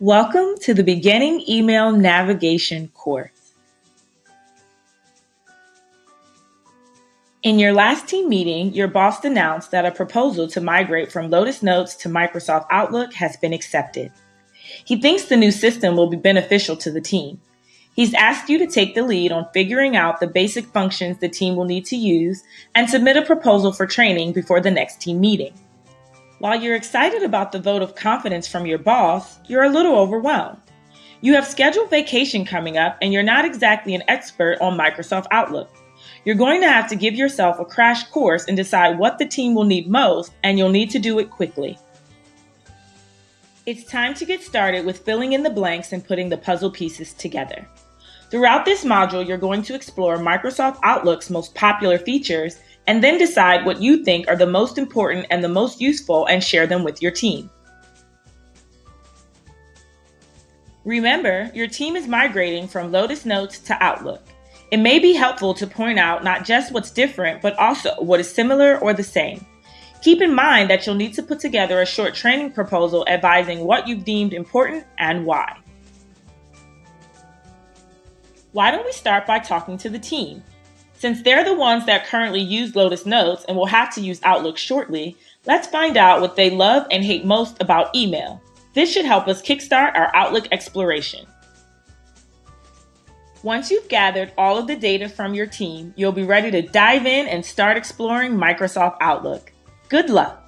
Welcome to the Beginning Email Navigation course. In your last team meeting, your boss announced that a proposal to migrate from Lotus Notes to Microsoft Outlook has been accepted. He thinks the new system will be beneficial to the team. He's asked you to take the lead on figuring out the basic functions the team will need to use and submit a proposal for training before the next team meeting. While you're excited about the vote of confidence from your boss, you're a little overwhelmed. You have scheduled vacation coming up and you're not exactly an expert on Microsoft Outlook. You're going to have to give yourself a crash course and decide what the team will need most, and you'll need to do it quickly. It's time to get started with filling in the blanks and putting the puzzle pieces together. Throughout this module, you're going to explore Microsoft Outlook's most popular features and then decide what you think are the most important and the most useful and share them with your team. Remember, your team is migrating from Lotus Notes to Outlook. It may be helpful to point out not just what's different, but also what is similar or the same. Keep in mind that you'll need to put together a short training proposal advising what you've deemed important and why. Why don't we start by talking to the team? Since they're the ones that currently use Lotus Notes and will have to use Outlook shortly, let's find out what they love and hate most about email. This should help us kickstart our Outlook exploration. Once you've gathered all of the data from your team, you'll be ready to dive in and start exploring Microsoft Outlook. Good luck!